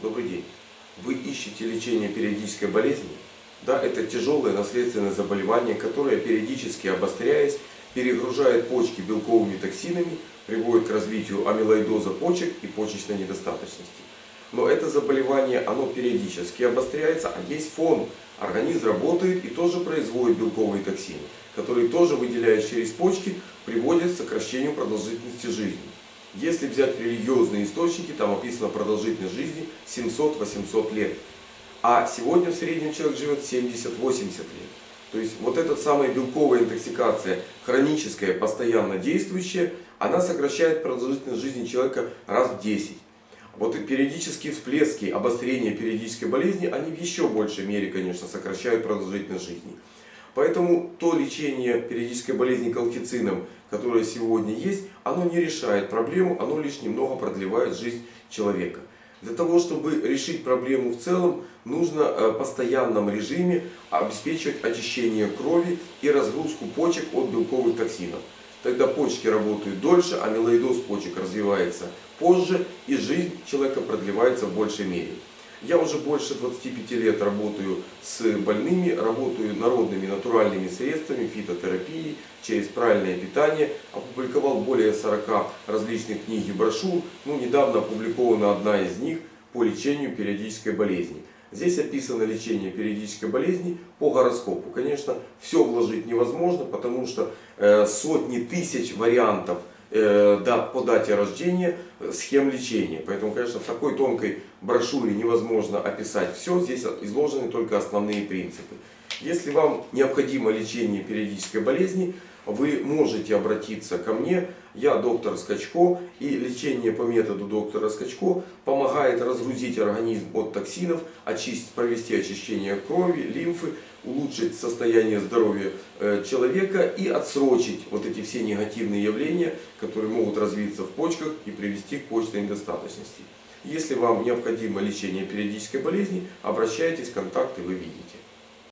Добрый день. Вы ищете лечение периодической болезни? Да, это тяжелое наследственное заболевание, которое периодически обостряясь, перегружает почки белковыми токсинами, приводит к развитию амилоидоза почек и почечной недостаточности. Но это заболевание, оно периодически обостряется, а есть фон. Организм работает и тоже производит белковые токсины, которые тоже выделяясь через почки, приводят к сокращению продолжительности жизни. Если взять религиозные источники, там описано продолжительность жизни 700-800 лет. А сегодня в среднем человек живет 70-80 лет. То есть вот эта самая белковая интоксикация, хроническая, постоянно действующая, она сокращает продолжительность жизни человека раз в 10. Вот и периодические всплески обострения периодической болезни, они в еще большей мере, конечно, сокращают продолжительность жизни. Поэтому то лечение периодической болезни колхицином, которое сегодня есть, оно не решает проблему, оно лишь немного продлевает жизнь человека. Для того, чтобы решить проблему в целом, нужно э, в постоянном режиме обеспечивать очищение крови и разгрузку почек от белковых токсинов. Тогда почки работают дольше, амилоидоз почек развивается позже и жизнь человека продлевается в большей мере. Я уже больше 25 лет работаю с больными, работаю народными натуральными средствами, фитотерапией, через правильное питание. Опубликовал более 40 различных книг и брошюр. Ну, недавно опубликована одна из них по лечению периодической болезни. Здесь описано лечение периодической болезни по гороскопу. Конечно, все вложить невозможно, потому что э, сотни тысяч вариантов Э, да, по дате рождения э, схем лечения. Поэтому, конечно, в такой тонкой брошюре невозможно описать все. Здесь изложены только основные принципы. Если вам необходимо лечение периодической болезни, вы можете обратиться ко мне. Я доктор Скачко. И лечение по методу доктора Скачко помогает разгрузить организм от токсинов, очистить, провести очищение крови, лимфы, улучшить состояние здоровья э, человека и отсрочить вот эти все негативные явления, которые могут развиться в почках и привести к почечной недостаточности. Если вам необходимо лечение периодической болезни, обращайтесь, контакты вы видите.